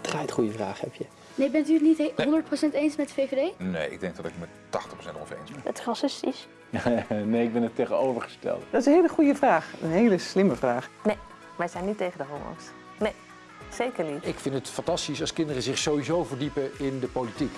Draait goede vraag heb je. Nee, bent u het niet he- 100% eens met VVD? Nee, ik denk dat ik het met 80% ongeveer eens ben. Het is racistisch. nee, ik ben het tegenovergestelde. Dat is een hele goede vraag. Een hele slimme vraag. Nee, wij zijn niet tegen de homo's. Nee, zeker niet. Ik vind het fantastisch als kinderen zich sowieso verdiepen in de politiek.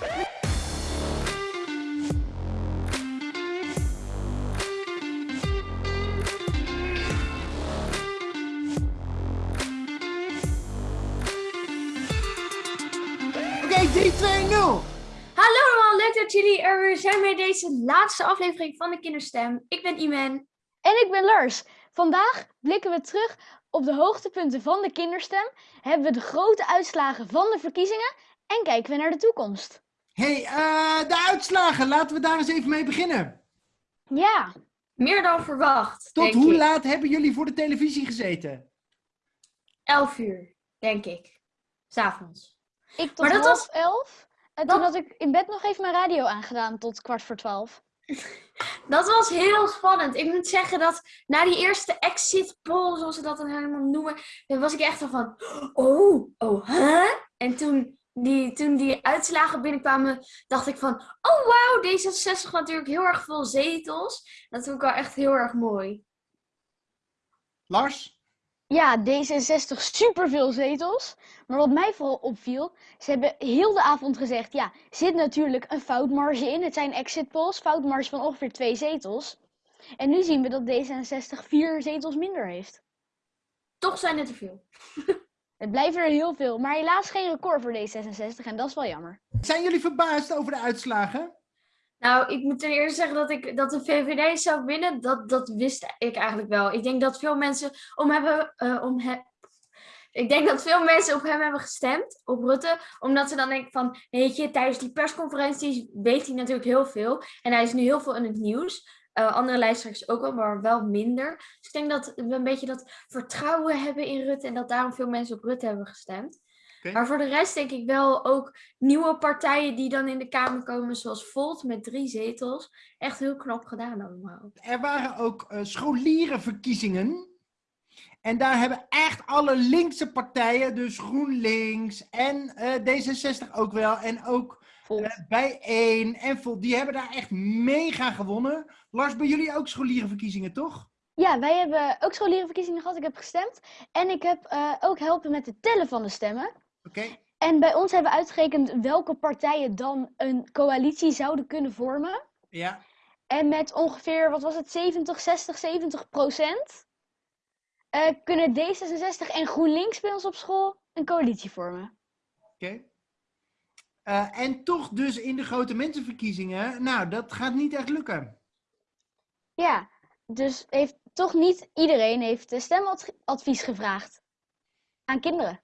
Weer zijn bij deze laatste aflevering van de Kinderstem. Ik ben Imen. En ik ben Lars. Vandaag blikken we terug op de hoogtepunten van de kinderstem, hebben we de grote uitslagen van de verkiezingen en kijken we naar de toekomst. hey, eh, de uitslagen. Laten we daar eens even mee beginnen. Ja, Meer dan verwacht. Tot denk hoe ik. laat hebben jullie voor de televisie gezeten? 11 uur, denk ik. S'avonds. ik tot Maar dat half was- elf. En Dat- toen had ik in bed nog even mijn radio aangedaan tot kwart voor twaalf. Dat was heel spannend. Ik moet zeggen dat na die eerste exit poll, zoals ze dat dan helemaal noemen, dan was ik echt van, oh, oh, huh? En toen die, toen die uitslagen binnenkwamen, dacht ik van, oh wauw, D66 natuurlijk heel erg veel zetels. Dat vond ik wel echt heel erg mooi. Lars? Ja, D66 superveel zetels. Maar wat mij vooral opviel, ze hebben heel de avond gezegd, ja, zit natuurlijk een foutmarge in. Het zijn exit polls, foutmarge van ongeveer twee zetels. En nu zien we dat D66 vier zetels minder heeft. Toch zijn het er veel. Het blijven er heel veel, maar helaas geen record voor D66 en dat is wel jammer. Zijn jullie verbaasd over de uitslagen? Nou, ik moet ten eerste zeggen dat, ik, dat de VVD zou winnen. Dat, dat wist ik eigenlijk wel. Ik denk dat veel mensen om hebben. eh, om ik denk dat veel mensen op hem hebben gestemd, op Rutte. Omdat ze dan denken van, weet je, tijdens die persconferenties weet hij natuurlijk heel veel. En hij is nu heel veel in het nieuws. Eh, andere lijsttrekkers ook wel, maar wel minder. Dus ik denk dat we een beetje dat vertrouwen hebben in Rutte. En dat daarom veel mensen op Rutte hebben gestemd. Maar voor de rest denk ik wel ook nieuwe partijen die dan in de Kamer komen, zoals Volt met drie zetels. Echt heel knap gedaan allemaal. Er waren ook eh, scholierenverkiezingen. En daar hebben echt alle linkse partijen, dus GroenLinks en eh, D66 ook wel. En ook Volt. eh, Bijeen en Volt, die hebben daar echt mega gewonnen. Lars, bij jullie ook scholierenverkiezingen, toch? Ja, wij hebben ook scholierenverkiezingen gehad. Ik heb gestemd. En ik heb eh, ook helpen met het tellen van de stemmen. Oké. En bij ons hebben we uitgerekend welke partijen dan een coalitie zouden kunnen vormen. Ja. En met ongeveer, wat was het, 70, 60, 70 procent eh, kunnen D66 en GroenLinks bij ons op school een coalitie vormen. Oké. Eh, en toch dus in de grote mensenverkiezingen, nou, dat gaat niet echt lukken. Ja, dus heeft toch niet iedereen heeft stemadvies gevraagd aan kinderen.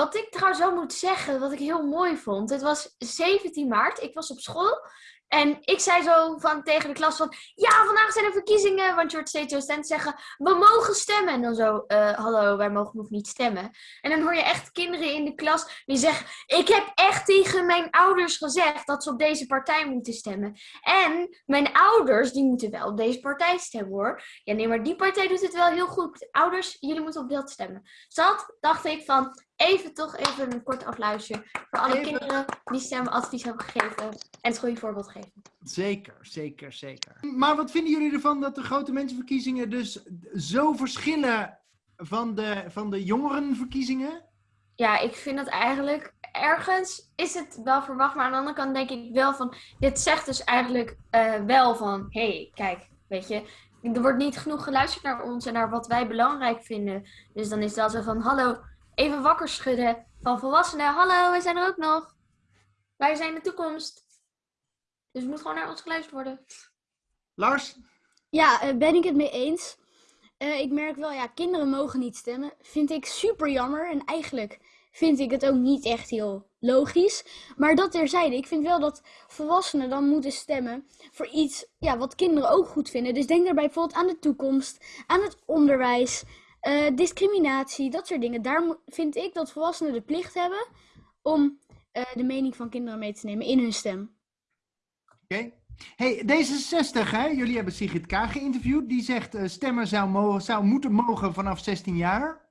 Wat ik trouwens wel moet zeggen, wat ik heel mooi vond. Het was 17 maart, ik was op school. En ik zei zo van tegen de klas van, ja, vandaag zijn er verkiezingen. Want je hoort steeds docenten zeggen, we mogen stemmen. En dan zo, eh, hallo, wij mogen nog niet stemmen. En dan hoor je echt kinderen in de klas die zeggen, ik heb echt tegen mijn ouders gezegd dat ze op deze partij moeten stemmen. En mijn ouders, die moeten wel op deze partij stemmen hoor. Ja, nee, maar die partij doet het wel heel goed. Ouders, jullie moeten op dat stemmen. Dus dat dacht ik van, even toch even een kort afluisteren voor alle Even. kinderen die stemadvies hebben gegeven en het goede voorbeeld geven. Zeker, zeker, zeker. Maar wat vinden jullie ervan dat de grote mensenverkiezingen dus zo verschillen van de, van de jongerenverkiezingen? Ja, ik vind dat eigenlijk ergens is het wel verwacht, maar aan de andere kant denk ik wel van, dit zegt dus eigenlijk eh, wel van, hé, hey, kijk, weet je, er wordt niet genoeg geluisterd naar ons en naar wat wij belangrijk vinden. Dus dan is dat zo van, hallo, even wakker schudden van volwassenen, hallo, wij zijn er ook nog. Wij zijn de toekomst. Dus het moet gewoon naar ons geluisterd worden. Lars? Ja, eh, ben ik het mee eens. Eh, ik merk wel, ja, kinderen mogen niet stemmen. Vind ik super jammer. En eigenlijk vind ik het ook niet echt heel logisch. Maar dat terzijde, ik vind wel dat volwassenen dan moeten stemmen voor iets ja, wat kinderen ook goed vinden. Dus denk daarbij bijvoorbeeld aan de toekomst, aan het onderwijs, eh, discriminatie, dat soort dingen. Daar vind ik dat volwassenen de plicht hebben om eh, de mening van kinderen mee te nemen in hun stem. Oké. Hey, D66, hè? jullie hebben Sigrid K. geïnterviewd. Die zegt uh, stemmen zou, mogen, zou moeten mogen vanaf 16 jaar.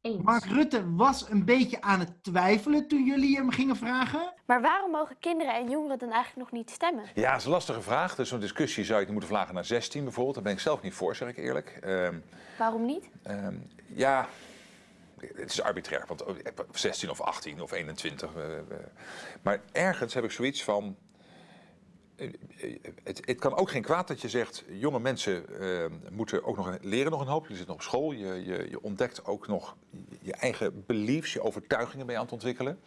Eens. Mark Rutte was een beetje aan het twijfelen toen jullie hem gingen vragen. Maar waarom mogen kinderen en jongeren dan eigenlijk nog niet stemmen? Ja, dat is een lastige vraag. Dus zo'n discussie zou je moeten vragen naar 16 bijvoorbeeld. Daar ben ik zelf niet voor, zeg ik eerlijk. Ehm, Waarom niet? ehm, ja, het is arbitrair. Want oh, 16 of 18 of 21. eh, eh. maar ergens heb ik zoiets van... Het, het kan ook geen kwaad dat je zegt, jonge mensen eh, moeten ook nog leren nog een hoop. Je zit nog op school, je, je, je ontdekt ook nog je eigen beliefs, je overtuigingen mee aan het ontwikkelen.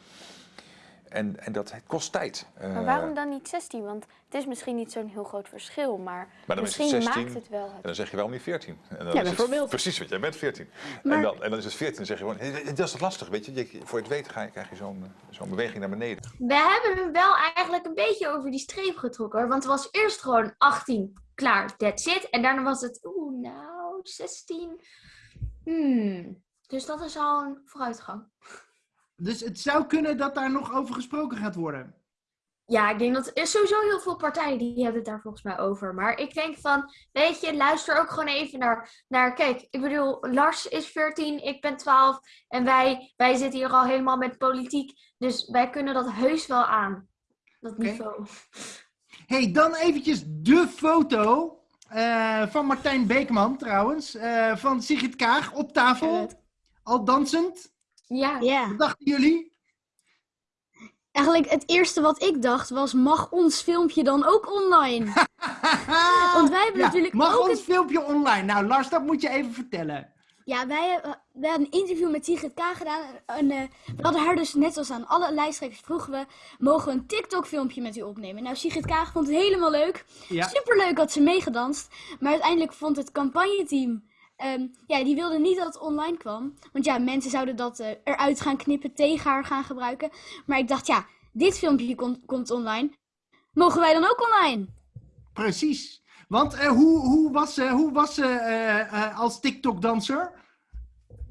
En, en dat kost tijd. Maar Eh, waarom dan niet 16? Want het is misschien niet zo'n heel groot verschil, maar, Maar dan is het misschien 16 maakt het wel. En dan zeg je wel niet 14. En dan Ja, is het bijvoorbeeld. precies, want jij bent 14. Maar- En, dan, en dan is het 14 en zeg je gewoon, "Hé, dat is lastig, weet je. je voor je het weet ga je, krijg je zo'n eh, zo'n beweging naar beneden. We hebben hem wel eigenlijk een beetje over die streep getrokken. hoor. Want het was eerst gewoon 18, klaar, that's it. En daarna was het, oeh, nou, 16. Hmm. Dus dat is al een vooruitgang. Dus het zou kunnen dat daar nog over gesproken gaat worden. Ja, ik denk dat er sowieso heel veel partijen die hebben het daar volgens mij over. Maar ik denk van, weet je, luister ook gewoon even naar, naar kijk, ik bedoel, Lars is 14, ik ben 12 en wij, wij zitten hier al helemaal met politiek. Dus wij kunnen dat heus wel aan, dat niveau. hey, dan eventjes de foto eh, van Martijn Beekman trouwens. eh, van Sigrid Kaag op tafel. Al dansend. Ja, Ja. Wat dachten jullie? Eigenlijk het eerste wat ik dacht was, mag ons filmpje dan ook online? Want wij hebben Ja, natuurlijk mag ook ons een- filmpje online? Nou, Lars, dat moet je even vertellen. Ja, wij, hebben- wij hadden een interview met Sigrid K gedaan. En, eh, we hadden haar dus, net als aan alle lijsttrekkers, vroegen we... Mogen we een TikTok-filmpje met u opnemen? Nou, Sigrid Kaag vond het helemaal leuk. Ja. Superleuk had ze meegedanst. Maar uiteindelijk vond het campagneteam... ehm, ja, die wilden niet dat het online kwam. Want ja, mensen zouden dat eh, eruit gaan knippen, tegen haar gaan gebruiken. Maar ik dacht, ja, dit filmpje komt- komt online. Mogen wij dan ook online? Precies. Want eh, hoe, hoe was ze hoe was, ze, eh, eh, als TikTok-danser?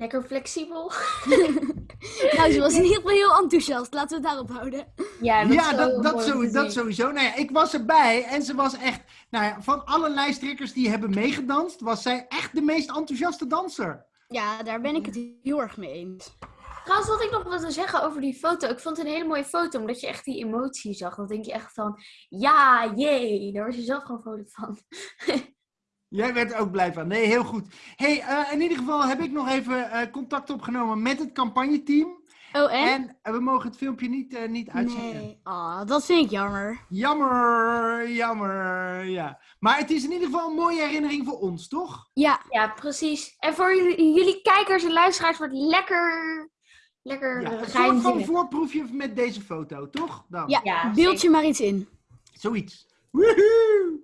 Lekker flexibel. Nou, ze was in ieder geval heel enthousiast. Laten we het daarop houden. Ja, dat, Ja, dat, zo dat, zo, sowieso. Nou ja, ik was erbij en ze was echt... Nou ja, van alle lijsttrekkers die hebben meegedanst, was zij echt de meest enthousiaste danser. Ja, daar ben ik het heel erg mee eens. Trouwens, wat ik nog wilde zeggen over die foto. Ik vond het een hele mooie foto, omdat je echt die emotie zag. Dan denk je echt van, ja, jee. Daar was je zelf gewoon vrolijk van. Jij werd er ook blij van. Nee, heel goed. hey, eh, in ieder geval heb ik nog even eh, contact opgenomen met het campagneteam. Oh, en? En eh, we mogen het filmpje niet, eh, niet uitzenden. Nee. Ah, dat vind ik jammer. Jammer, jammer, ja. Maar het is in ieder geval een mooie herinnering voor ons, toch? Ja, Ja, precies. En voor jullie, jullie kijkers en luisteraars wordt lekker, lekker Ja, een soort van voorproefje met deze foto, toch? Dan. ja, Ja, beeld je maar iets in. Zoiets. Woehoe!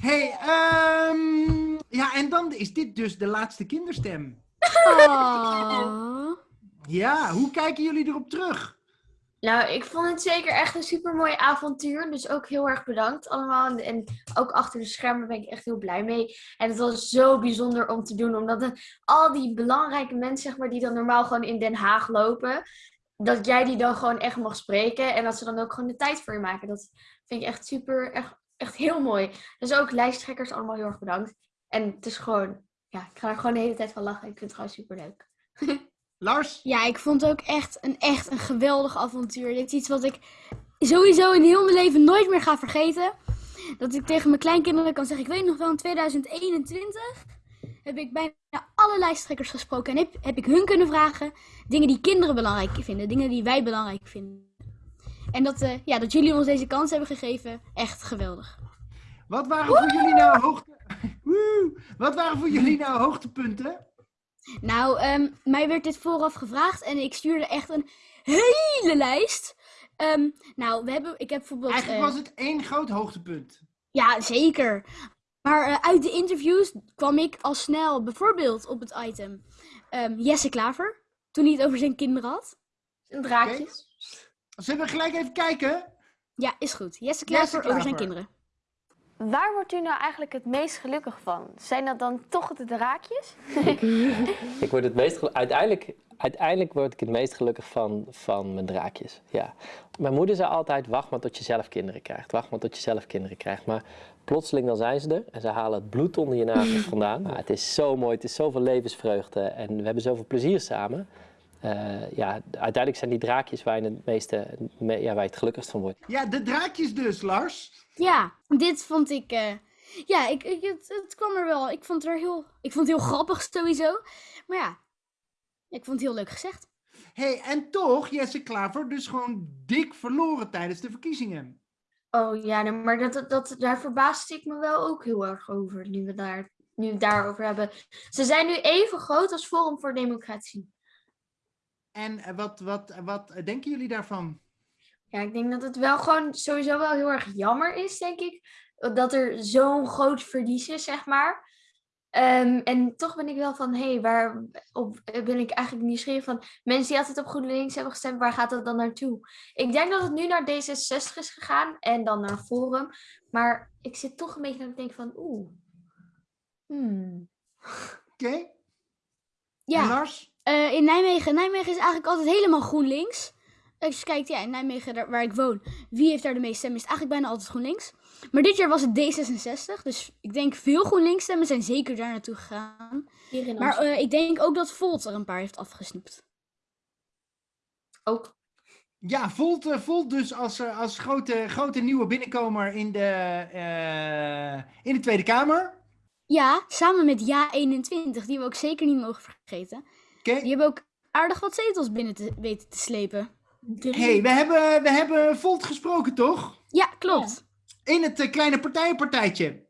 Hey, ehm, ja, en dan is dit dus de laatste kinderstem. Oh. Ja, hoe kijken jullie erop terug? Nou, ik vond het zeker echt een super mooi avontuur. Dus ook heel erg bedankt allemaal. En, en ook achter de schermen ben ik echt heel blij mee. En het was zo bijzonder om te doen. Omdat het, al die belangrijke mensen, zeg maar, die dan normaal gewoon in Den Haag lopen. Dat jij die dan gewoon echt mag spreken. En dat ze dan ook gewoon de tijd voor je maken. Dat vind ik echt super, echt, echt heel mooi. Dus ook lijsttrekkers allemaal heel erg bedankt. En het is gewoon, ja, ik ga er gewoon de hele tijd van lachen. Ik vind het gewoon super leuk. Lars? Ja, ik vond het ook echt een, echt een geweldig avontuur. Dit is iets wat ik sowieso in heel mijn leven nooit meer ga vergeten. Dat ik tegen mijn kleinkinderen kan zeggen, ik weet nog wel in 2021 heb ik bijna alle lijsttrekkers gesproken. En heb, heb ik hun kunnen vragen dingen die kinderen belangrijk vinden. Dingen die wij belangrijk vinden. En dat, eh, ja, dat jullie ons deze kans hebben gegeven, echt geweldig. Wat waren voor jullie nou hoogte... Wat waren voor jullie nou hoogtepunten? Nou, ehm, mij werd dit vooraf gevraagd en ik stuurde echt een hele lijst. Ehm, nou, we hebben, ik heb bijvoorbeeld... Eigenlijk eh, was het één groot hoogtepunt. Ja, zeker. Maar eh, uit de interviews kwam ik al snel bijvoorbeeld op het item ehm, Jesse Klaver, toen hij het over zijn kinderen had. En draakjes. Zullen we gelijk even kijken? Ja, is goed. Jesse Klaver, over zijn kinderen. Waar wordt u nou eigenlijk het meest gelukkig van? Zijn dat dan toch de draakjes? Ik word het meest uiteindelijk Uiteindelijk word ik het meest gelukkig van, van mijn draakjes. Ja. Mijn moeder zei altijd: wacht maar tot je zelf kinderen krijgt. Wacht maar tot je zelf kinderen krijgt. Maar plotseling dan zijn ze er en ze halen het bloed onder je nagels vandaan. Maar het is zo mooi, het is zoveel levensvreugde en we hebben zoveel plezier samen. Eh, ja, uiteindelijk zijn die draakjes waar je het meeste, me- ja, waar je het gelukkigst van wordt. Ja, de draakjes dus, Lars. Ja, dit vond ik. eh, ja, ik, ik, het, het kwam er wel. Ik vond het er heel. Ik vond het heel grappig sowieso. Maar ja, ik vond het heel leuk gezegd. hey, en toch, Jesse Klaver, dus gewoon dik verloren tijdens de verkiezingen. Oh ja, nee, maar dat, dat, daar verbaasde ik me wel ook heel erg over, nu we, daar, nu we het daarover hebben. Ze zijn nu even groot als Forum voor Democratie. En wat, wat, wat denken jullie daarvan? Ja, ik denk dat het wel gewoon sowieso wel heel erg jammer is, denk ik. Dat er zo'n groot verlies is, zeg maar. Ehm, en toch ben ik wel van, hé, hey, waar op, ben ik eigenlijk nieuwsgierig van mensen die altijd op GroenLinks hebben gestemd, waar gaat dat dan naartoe? Ik denk dat het nu naar D66 is gegaan en dan naar Forum. Maar ik zit toch een beetje aan het denken van, oeh. Hmm. Oké? Ja. En Lars? Eh, in Nijmegen. Nijmegen is eigenlijk altijd helemaal GroenLinks. Als je kijkt, ja, in Nijmegen, daar, waar ik woon, wie heeft daar de meeste stemmen? Is het eigenlijk bijna altijd GroenLinks. Maar dit jaar was het D66, dus ik denk veel GroenLinks stemmen zijn zeker daar naartoe gegaan. Hier in Maar eh, ik denk ook dat Volt er een paar heeft afgesnoept. ook. Ja, Volt, eh, Volt dus als, eh, als grote, grote nieuwe binnenkomer in de, eh, in de Tweede Kamer. Ja, samen met Ja21, die we ook zeker niet mogen vergeten. Oké? Die hebben ook aardig wat zetels binnen te, weten te slepen. hey, we hebben, we hebben Volt gesproken, toch? Ja, klopt. In het eh, kleine partijenpartijtje.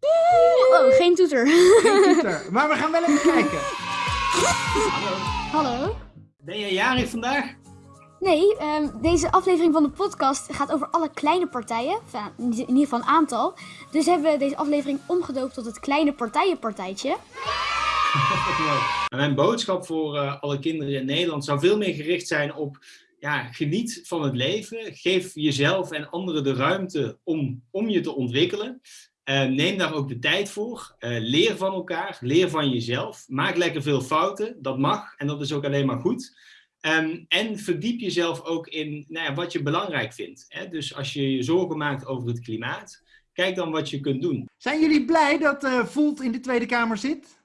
Oh, geen toeter. Geen toeter. Maar we gaan wel even kijken. Hallo. Ben jij jarig vandaag? Nee, ehm, deze aflevering van de podcast gaat over alle kleine partijen. In ieder geval een aantal. Dus hebben we deze aflevering omgedoopt tot het kleine partijenpartijtje. Mijn boodschap voor eh, alle kinderen in Nederland zou veel meer gericht zijn op ja, geniet van het leven. Geef jezelf en anderen de ruimte om, om je te ontwikkelen. Eh, neem daar ook de tijd voor. Eh, leer van elkaar. Leer van jezelf. Maak lekker veel fouten. Dat mag en dat is ook alleen maar goed. Ehm, en verdiep jezelf ook in nou ja, wat je belangrijk vindt. Hè? Dus als je je zorgen maakt over het klimaat, kijk dan wat je kunt doen. Zijn jullie blij dat Volt in de Tweede Kamer zit?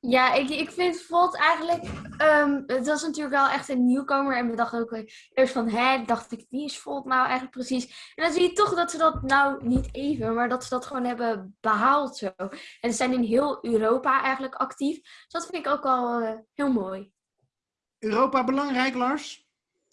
Ja, ik, ik vind Volt eigenlijk. ehm, het was natuurlijk wel echt een nieuwkomer. En we dachten ook wel eerst van, hè, dacht ik, wie is Volt nou eigenlijk precies? En dan zie je toch dat ze dat nou niet even, maar dat ze dat gewoon hebben behaald zo. En ze zijn in heel Europa eigenlijk actief. Dus dat vind ik ook al eh, heel mooi. Europa belangrijk, Lars?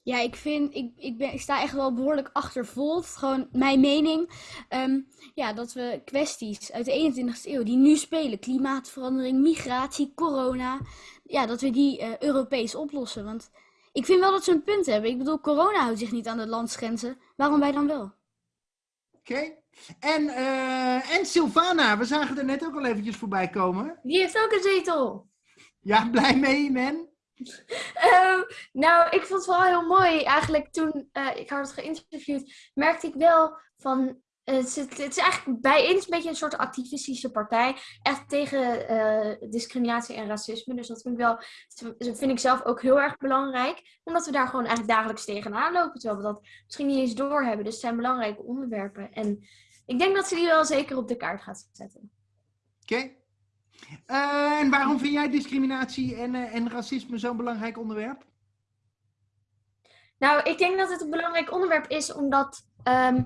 Ja, ik vind, ik, ik, ben, ik sta echt wel behoorlijk achter Volt. Gewoon mijn mening. Ehm, ja, dat we kwesties uit de 21ste eeuw die nu spelen. Klimaatverandering, migratie, corona. Ja, dat we die eh, Europees oplossen. Want ik vind wel dat ze een punt hebben. Ik bedoel, corona houdt zich niet aan de landsgrenzen. Waarom wij dan wel? Oké. En, eh, en Sylvana, we zagen er net ook al eventjes voorbij komen. Die heeft ook een zetel. Ja, blij mee, man. Ehm, nou, ik vond het wel heel mooi. Eigenlijk toen eh, ik haar had geïnterviewd, merkte ik wel van. eh, het, het is eigenlijk bijeen een beetje een soort activistische partij. Echt tegen eh, discriminatie en racisme. Dus dat vind ik wel. Vind ik zelf ook heel erg belangrijk. Omdat we daar gewoon eigenlijk dagelijks tegenaan lopen. Terwijl we dat misschien niet eens doorhebben. Dus het zijn belangrijke onderwerpen. En ik denk dat ze die wel zeker op de kaart gaat zetten. Oké. Eh, en waarom vind jij discriminatie en, eh, en racisme zo'n belangrijk onderwerp? Nou, ik denk dat het een belangrijk onderwerp is, omdat, ehm,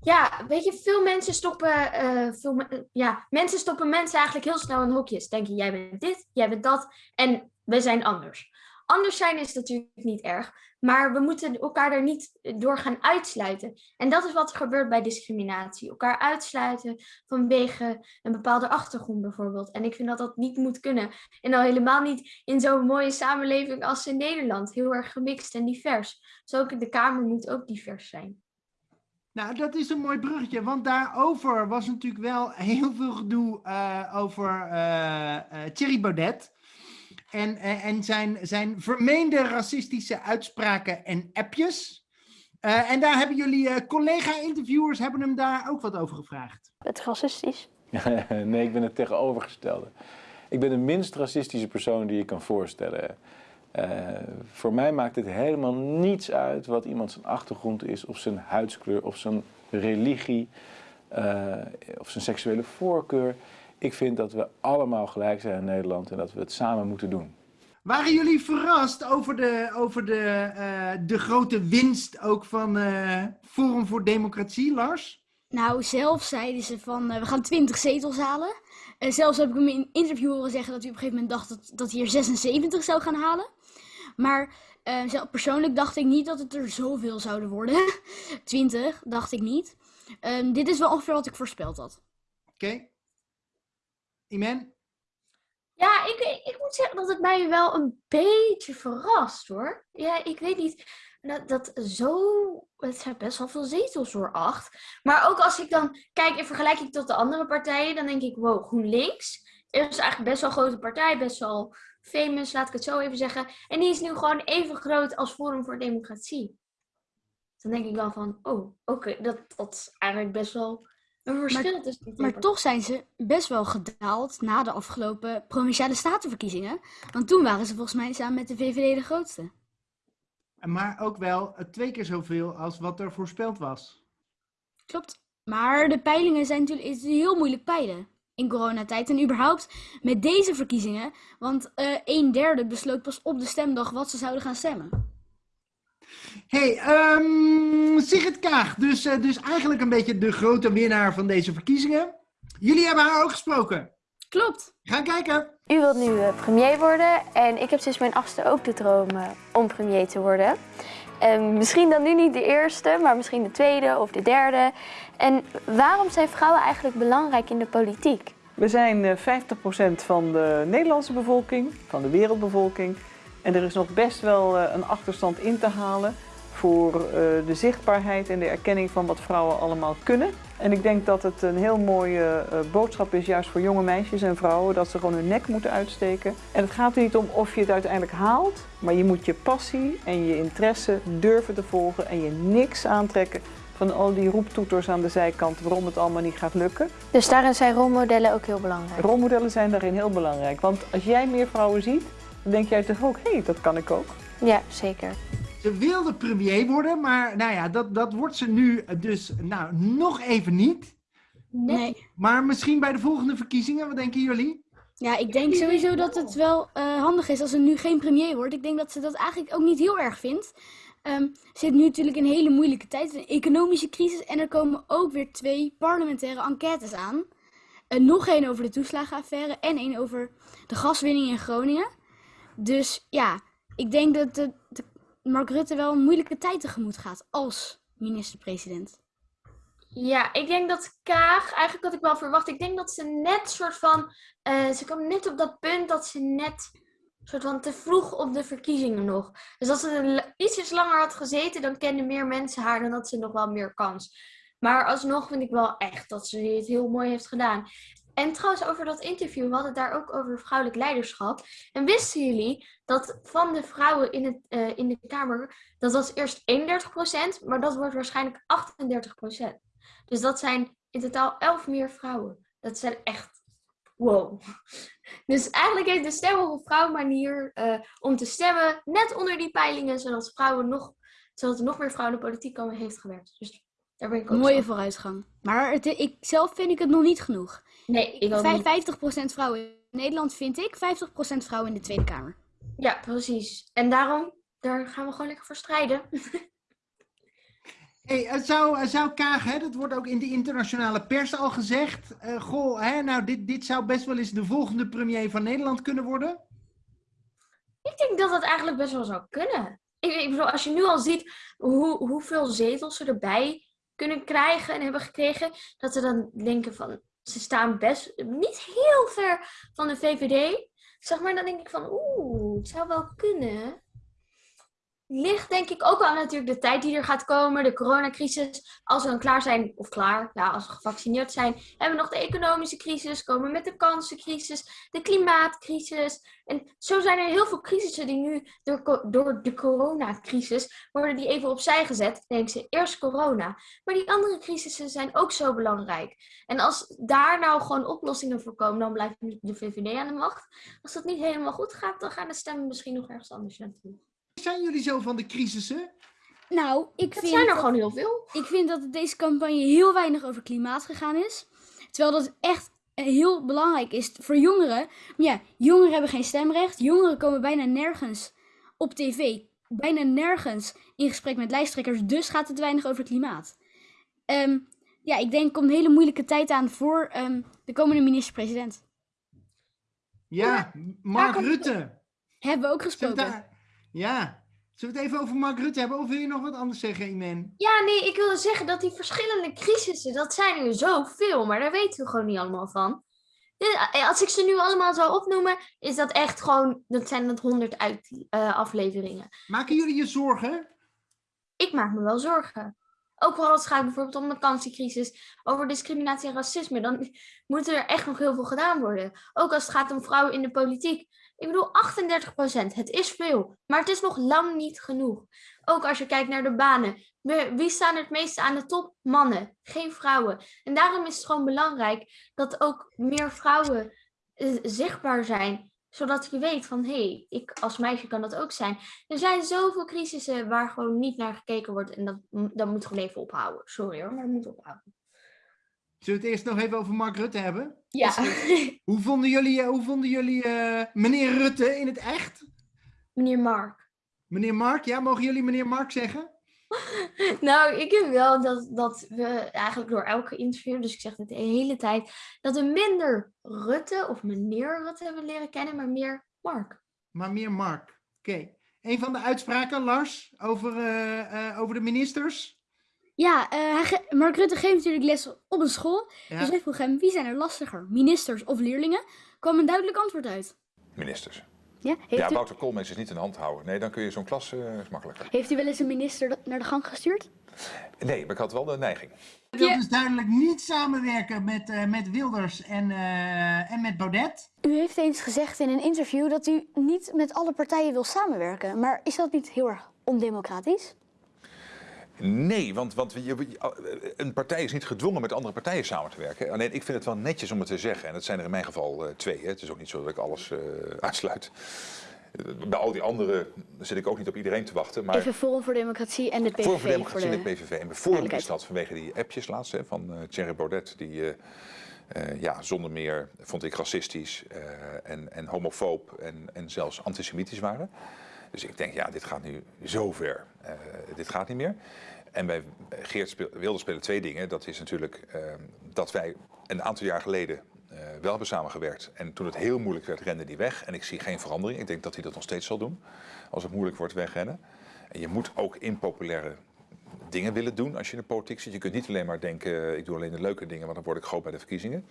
ja, weet je, veel mensen stoppen, eh, veel, ja, mensen stoppen mensen eigenlijk heel snel in hokjes. Denken, jij bent dit, jij bent dat en we zijn anders. Anders zijn is natuurlijk niet erg, maar we moeten elkaar er niet door gaan uitsluiten. En dat is wat er gebeurt bij discriminatie. Elkaar uitsluiten vanwege een bepaalde achtergrond bijvoorbeeld. En ik vind dat dat niet moet kunnen. En al helemaal niet in zo'n mooie samenleving als in Nederland. Heel erg gemixt en divers. Dus ook de Kamer moet ook divers zijn. Nou, dat is een mooi bruggetje, want daarover was natuurlijk wel heel veel gedoe eh, over eh, eh, Thierry Baudet. En, eh, en zijn, zijn vermeende racistische uitspraken en appjes. Eh, en daar hebben jullie eh, collega-interviewers hebben hem daar ook wat over gevraagd. Het racistisch. nee, ik ben het tegenovergestelde. Ik ben de minst racistische persoon die je kan voorstellen. Eh, voor mij maakt het helemaal niets uit wat iemand zijn achtergrond is, of zijn huidskleur, of zijn religie, eh, of zijn seksuele voorkeur. Ik vind dat we allemaal gelijk zijn in Nederland en dat we het samen moeten doen. Waren jullie verrast over de, over de, eh, de grote winst ook van eh, Forum voor Democratie, Lars? Nou, zelf zeiden ze van eh, we gaan 20 zetels halen. En zelfs heb ik hem in een interview horen zeggen dat hij op een gegeven moment dacht dat, dat hij er 76 zou gaan halen. Maar zelf, persoonlijk dacht ik niet dat het er zoveel zouden worden. 20 dacht ik niet. Ehm, dit is wel ongeveer wat ik voorspeld had. Oké. Iman? Ja, ik, ik moet zeggen dat het mij wel een beetje verrast hoor. Ja, ik weet niet. Dat, dat zo. Het zijn best wel veel zetels hoor, acht. Maar ook als ik dan kijk in vergelijking tot de andere partijen, dan denk ik, wow, GroenLinks is eigenlijk best wel een grote partij, best wel famous, laat ik het zo even zeggen. En die is nu gewoon even groot als Forum voor Democratie. Dan denk ik wel van, oh, oké, dat, dat is eigenlijk best wel een verschil tussen die twee Maar toch zijn ze best wel gedaald na de afgelopen provinciale statenverkiezingen. Want toen waren ze volgens mij samen met de VVD de grootste. Maar ook wel eh, twee keer zoveel als wat er voorspeld was. Klopt. Maar de peilingen zijn natuurlijk het is heel moeilijk peilen in coronatijd. En überhaupt met deze verkiezingen. Want eh een derde besloot pas op de stemdag wat ze zouden gaan stemmen. Hey, ehm Sigrid Kaag, dus, eh, dus eigenlijk een beetje de grote winnaar van deze verkiezingen. Jullie hebben haar ook gesproken. Klopt. Gaan kijken. U wilt nu eh, premier worden en ik heb sinds mijn achtste ook de droom eh, om premier te worden. En misschien dan nu niet de eerste, maar misschien de tweede of de derde. En waarom zijn vrouwen eigenlijk belangrijk in de politiek? We zijn eh, 50% van de Nederlandse bevolking, van de wereldbevolking. En er is nog best wel eh, een achterstand in te halen voor eh, de zichtbaarheid en de erkenning van wat vrouwen allemaal kunnen. En ik denk dat het een heel mooie eh, boodschap is, juist voor jonge meisjes en vrouwen, dat ze gewoon hun nek moeten uitsteken. En het gaat er niet om of je het uiteindelijk haalt, maar je moet je passie en je interesse durven te volgen en je niks aantrekken van al die roeptoeters aan de zijkant waarom het allemaal niet gaat lukken. Dus daarin zijn rolmodellen ook heel belangrijk. Rolmodellen zijn daarin heel belangrijk, want als jij meer vrouwen ziet, denk jij toch ook, hé, hey, dat kan ik ook. Ja, zeker. Ze wilde premier worden, maar nou ja, dat, dat wordt ze nu dus nou, nog even niet. Nee. Maar misschien bij de volgende verkiezingen, wat denken jullie? Ja, ik denk sowieso dat het wel eh, handig is als ze nu geen premier wordt. Ik denk dat ze dat eigenlijk ook niet heel erg vindt. Ehm zit nu natuurlijk in een hele moeilijke tijd, een economische crisis. En er komen ook weer twee parlementaire enquêtes aan. En nog één over de toeslagenaffaire en één over de gaswinning in Groningen. Dus ja, ik denk dat de, Mark Rutte wel een moeilijke tijd tegemoet gaat als minister-president. Ja, ik denk dat Kaag, eigenlijk had ik wel verwacht, ik denk dat ze net soort van, eh, ze kwam net op dat punt dat ze net soort van te vroeg op de verkiezingen nog. Dus als ze ietsjes langer had gezeten, dan kenden meer mensen haar, dan had ze nog wel meer kans. Maar alsnog vind ik wel echt dat ze het heel mooi heeft gedaan. En trouwens, over dat interview, we hadden het daar ook over vrouwelijk leiderschap. En wisten jullie dat van de vrouwen in, het, eh, in de Kamer, dat was eerst 31%, maar dat wordt waarschijnlijk 38%. Dus dat zijn in totaal 11 meer vrouwen. Dat zijn echt wow. Dus eigenlijk heeft de stem op vrouw manier eh, om te stemmen net onder die peilingen, zodat vrouwen nog, zodat er nog meer vrouwen in de politiek komen, heeft gewerkt. Dus daar ben ik ook Mooie vooruitgang. Maar het, ik zelf vind ik het nog niet genoeg. Nee, ik ook Vijf- niet. 50% vrouwen in Nederland vind ik, 50% vrouwen in de Tweede Kamer. Ja, precies. En daarom, daar gaan we gewoon lekker voor strijden. Hey, het zou, het zou Kaag, hè, dat wordt ook in de internationale pers al gezegd. eh, goh, hè, nou, dit, dit zou best wel eens de volgende premier van Nederland kunnen worden. Ik denk dat dat eigenlijk best wel zou kunnen. Ik, ik bedoel, als je nu al ziet hoe, hoeveel zetels ze erbij kunnen krijgen en hebben gekregen, dat ze dan denken van, ze staan best niet heel ver van de VVD. Zeg maar, dan denk ik van, oeh, het zou wel kunnen. Ligt denk ik ook wel natuurlijk de tijd die er gaat komen, de coronacrisis. Als we dan klaar zijn, of klaar, ja, als we gevaccineerd zijn, hebben we nog de economische crisis, komen met de kansencrisis, de klimaatcrisis. En zo zijn er heel veel crisissen die nu door, door de coronacrisis worden die even opzij gezet. Denken ze eerst corona. Maar die andere crisissen zijn ook zo belangrijk. En als daar nou gewoon oplossingen voor komen, dan blijft de VVD aan de macht. Als dat niet helemaal goed gaat, dan gaan de stemmen misschien nog ergens anders naartoe. Zijn jullie zo van de crisissen? Nou, ik Dat vind... zijn er dat- gewoon heel veel. Ik vind dat het deze campagne heel weinig over klimaat gegaan is. Terwijl dat echt heel belangrijk is voor jongeren. Maar ja, jongeren hebben geen stemrecht. Jongeren komen bijna nergens op tv. Bijna nergens in gesprek met lijsttrekkers. Dus gaat het weinig over klimaat. Ehm, ja, ik denk er komt een hele moeilijke tijd aan voor ehm, de komende minister-president. Ja, Mark Rutte. Hebben we ook gesproken. Ja. Zullen we het even over Mark Rutte hebben? Of wil je nog wat anders zeggen, Imen? Ja, nee, ik wilde zeggen dat die verschillende crisissen, dat zijn er zoveel, maar daar weten we gewoon niet allemaal van. Dus, eh, Als ik ze nu allemaal zou opnoemen, is dat echt gewoon, dat zijn dat honderd eh, afleveringen. Maken jullie je zorgen? Ik maak me wel zorgen. Ook wel als het gaat bijvoorbeeld om de kansencrisis, over discriminatie en racisme, dan moet er echt nog heel veel gedaan worden. Ook als het gaat om vrouwen in de politiek. Ik bedoel, 38% het is veel, maar het is nog lang niet genoeg. Ook als je kijkt naar de banen. Wie staan het meeste aan de top? Mannen, geen vrouwen. En daarom is het gewoon belangrijk dat ook meer vrouwen eh, zichtbaar zijn. Zodat je weet van, hé, hey, ik als meisje kan dat ook zijn. Er zijn zoveel crisissen waar gewoon niet naar gekeken wordt. En dat, dat moet gewoon even ophouden. Sorry hoor, maar dat moet ophouden. Zullen we het eerst nog even over Mark Rutte hebben? Ja. Hoe vonden jullie, eh, hoe vonden jullie eh, meneer Rutte in het echt? Meneer Mark. Meneer Mark, ja, mogen jullie meneer Mark zeggen? Nou, ik heb wel dat, dat we eigenlijk door elke interview, dus ik zeg het de hele tijd, dat we minder Rutte of meneer Rutte hebben leren kennen, maar meer Mark. Maar meer Mark. Oké. Een van de uitspraken, Lars, over, eh, eh, over de ministers. Ja, eh, Mark Rutte geeft natuurlijk les op een school. Ja. Dus hij vroeg hem, wie zijn er lastiger, ministers of leerlingen? kwam een duidelijk antwoord uit. Ministers. Ja? Ja, u, Wouter Koolmees is niet in de hand houden. Nee, dan kun je zo'n klas eh, is makkelijker. heeft u wel eens een minister naar de gang gestuurd? Nee, maar ik had wel de neiging. Hij wil dus duidelijk niet samenwerken met, eh, met Wilders en, eh, en met Baudet. U heeft eens gezegd in een interview dat u niet met alle partijen wil samenwerken. Maar is dat niet heel erg ondemocratisch? Nee, want, want je- een partij is niet gedwongen met andere partijen samen te werken. Alleen ik vind het wel netjes om het te zeggen. En dat zijn er in mijn geval eh, twee. Hè. Het is ook niet zo dat ik alles eh, uitsluit. Eh, Bij al die anderen zit ik ook niet op iedereen te wachten. Maar Even Forum voor Democratie en de PVV. Forum voor Democratie de- en de PVV. En bijvoorbeeld is dat vanwege die appjes laatst hè, van eh Thierry Baudet. Die eh, eh, ja, zonder meer, vond ik, racistisch eh, en, en homofoob en, en zelfs antisemitisch waren. Dus ik denk, ja, dit gaat nu zo ver. Eh, dit gaat niet meer. En bij Geert wilde spelen twee dingen. Dat is natuurlijk eh, dat wij een aantal jaar geleden eh, wel hebben samengewerkt. En toen het heel moeilijk werd, rende die weg. En ik zie geen verandering. Ik denk dat hij dat nog steeds zal doen. Als het moeilijk wordt, wegrennen. En je moet ook impopulaire dingen willen doen als je in de politiek zit. Je kunt niet alleen maar denken, ik doe alleen de leuke dingen, want dan word ik groot bij de verkiezingen.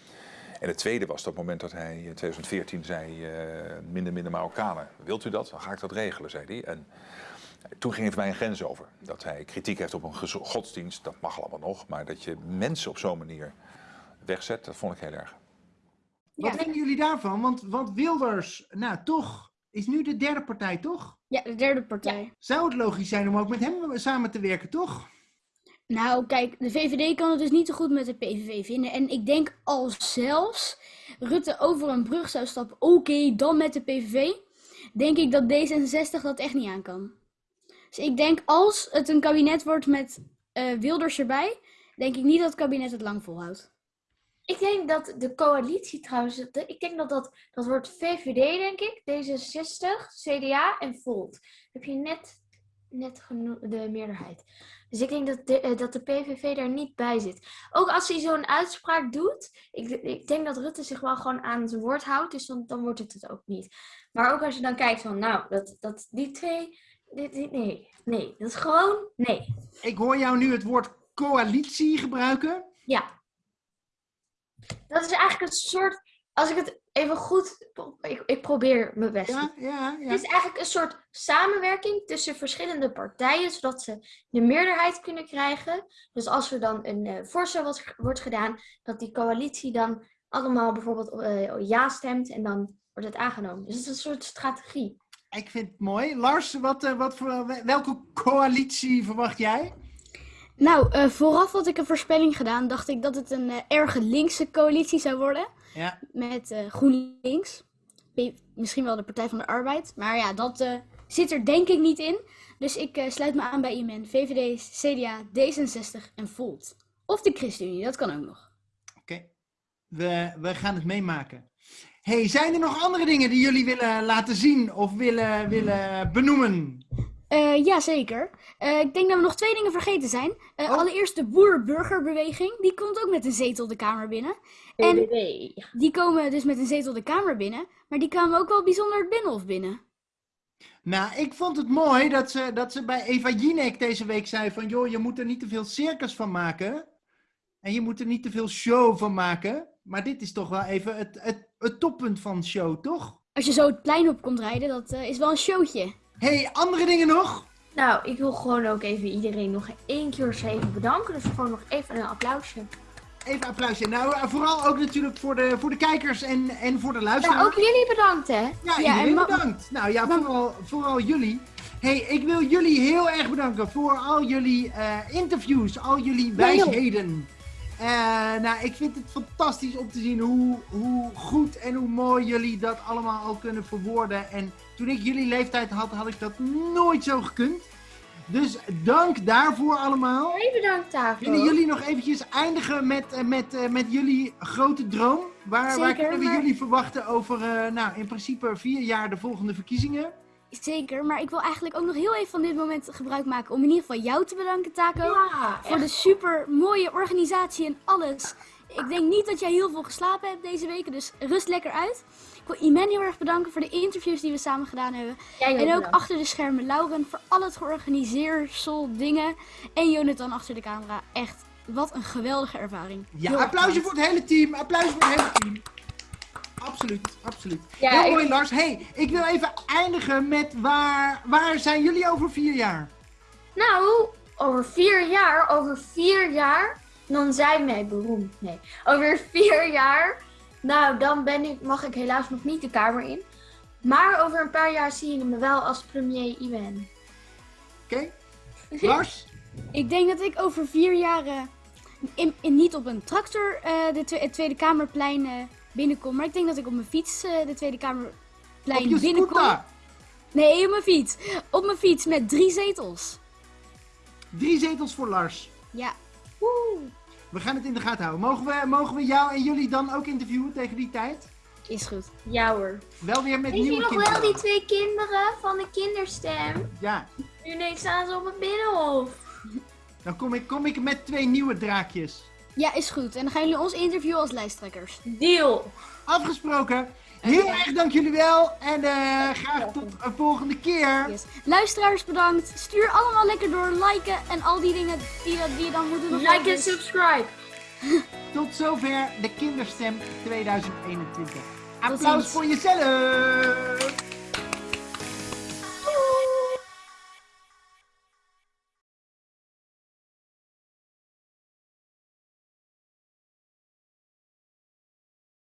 En het tweede was dat moment dat hij in 2014 zei, eh, minder, minder Marokkanen. Wilt u dat? Dan ga ik dat regelen, zei hij. En toen ging hij voor mij een grens over. Dat hij kritiek heeft op een godsdienst, dat mag allemaal nog. Maar dat je mensen op zo'n manier wegzet, dat vond ik heel erg. Wat vinden jullie daarvan? Want, want Wilders, nou toch, is nu de derde partij, toch? Ja, de derde partij. Zou het logisch zijn om ook met hem samen te werken, toch? Nou, kijk, de VVD kan het dus niet zo goed met de PVV vinden. En ik denk al zelfs Rutte over een brug zou stappen, oké, dan met de PVV, denk ik dat D66 dat echt niet aan kan. Dus ik denk als het een kabinet wordt met eh, Wilders erbij, denk ik niet dat het kabinet het lang volhoudt. Ik denk dat de coalitie trouwens, ik denk dat dat, dat wordt VVD denk ik, D66, CDA en Volt. Heb je net, net de meerderheid. Dus ik denk dat de, eh, dat de PVV daar niet bij zit. Ook als hij zo'n uitspraak doet, ik, ik denk dat Rutte zich wel gewoon aan zijn woord houdt, dus dan, dan wordt het het ook niet. Maar ook als je dan kijkt van, nou, dat, dat, die twee, nee, nee, dat is gewoon, nee. Ik hoor jou nu het woord coalitie gebruiken. Ja. Dat is eigenlijk een soort. Als ik het even goed. Ik, ik probeer mijn best. Ja, ja, ja. Het is eigenlijk een soort samenwerking tussen verschillende partijen, zodat ze de meerderheid kunnen krijgen. Dus als er dan een eh, voorstel wordt, wordt gedaan, dat die coalitie dan allemaal bijvoorbeeld eh, ja stemt en dan wordt het aangenomen. Dus het is een soort strategie. Ik vind het mooi. Lars, wat, eh, wat voor, welke coalitie verwacht jij? Nou, eh, vooraf had ik een voorspelling gedaan. Dacht ik dat het een eh erge linkse coalitie zou worden. Ja. Met GroenLinks. Misschien wel de Partij van de Arbeid. Maar ja, dat zit er denk ik niet in. Dus ik sluit me aan bij IMN, VVD, CDA, D66 en Volt. Of de ChristenUnie, dat kan ook nog. Oké. We, we gaan het meemaken. Hey, zijn er nog andere dingen die jullie willen laten zien of willen, willen benoemen? Eh jazeker. Eh, ik denk dat we nog twee dingen vergeten zijn. Eh, Oh. Allereerst de boer-burgerbeweging. Die komt ook met een zetel de Kamer binnen. En die komen dus met een zetel de Kamer binnen. Maar die kwamen ook wel bijzonder het Binnenhof binnen. Nou, ik vond het mooi dat ze, dat ze bij Eva Jinek deze week zei van... joh, je moet er niet te veel circus van maken. En je moet er niet te veel show van maken. Maar dit is toch wel even het, het, het toppunt van show, toch? Als je zo het plein op komt rijden, dat eh, is wel een showtje. hey, andere dingen nog? Nou, ik wil gewoon ook even iedereen nog één keer even bedanken. Dus gewoon nog even een applausje. Even een applausje. Nou, eh, vooral ook natuurlijk voor de, voor de kijkers en, en voor de luisteraars. Ja, ook jullie bedankt hè. Ja, Ja, iedereen en ma- bedankt. Nou ja, vooral, vooral jullie. hey, ik wil jullie heel erg bedanken voor al jullie eh, interviews, al jullie wijsheden. Eh, nou, ik vind het fantastisch om te zien hoe, hoe goed en hoe mooi jullie dat allemaal al kunnen verwoorden. En toen ik jullie leeftijd had, had ik dat nooit zo gekund. Dus dank daarvoor allemaal. Jij bedankt daarvoor. Willen jullie nog eventjes eindigen met, eh, met, eh, met jullie grote droom? Waar, waar Zeker, kunnen we maar- jullie verwachten over, nou, in principe vier jaar de volgende verkiezingen? Zeker, maar ik wil eigenlijk ook nog heel even van dit moment gebruik maken om in ieder geval jou te bedanken, Taco. Ja, voor de super mooie organisatie en alles. Ik denk niet dat jij heel veel geslapen hebt deze weken, dus rust lekker uit. Ik wil Iman heel erg bedanken voor de interviews die we samen gedaan hebben. Jij En ook bedankt. achter de schermen Lauren voor al het georganiseersel dingen. En Jonathan achter de camera. Echt, wat een geweldige ervaring. Ja, applausje voor het hele team. Applausje voor het hele team. Absoluut, absoluut. Ja, Heel ik- mooi, Lars. hey, ik wil even eindigen met waar, waar zijn jullie over vier jaar? Nou, over vier jaar, over vier jaar, dan zijn wij beroemd. Nee, over vier jaar, nou, dan ben ik, mag ik helaas nog niet de Kamer in. Maar over een paar jaar zie je me wel als premier Iwan. Oké? Lars? Ik denk dat ik over vier jaar in, in- niet op een tractor eh, de Tweede Kamerplein eh, binnenkom. Maar ik denk dat ik op mijn fiets eh, de Tweede Op Kamerplein je binnenkom. scooter. Nee, op mijn fiets. Op mijn fiets met drie zetels. Drie zetels voor Lars. Ja. We gaan het in de gaten houden. Mogen we, mogen we jou en jullie dan ook interviewen tegen die tijd? Is goed. Ja hoor. Wel weer met Weet nieuwe nog kinderen. wel die twee kinderen van de kinderstem? Ja, Nu ineens staan ze op het binnenhof. dan kom ik, kom ik met twee nieuwe draakjes. Ja, is goed. En dan gaan jullie ons interviewen als lijsttrekkers. Deal. Afgesproken. Heel erg dank jullie wel. En eh, graag tot een volgende keer. Yes. Luisteraars bedankt. Stuur allemaal lekker door. Liken en al die dingen die, die je dan moeten nog Like doen. en subscribe. Tot zover de Kinderstem 2021. Applaus voor jezelf.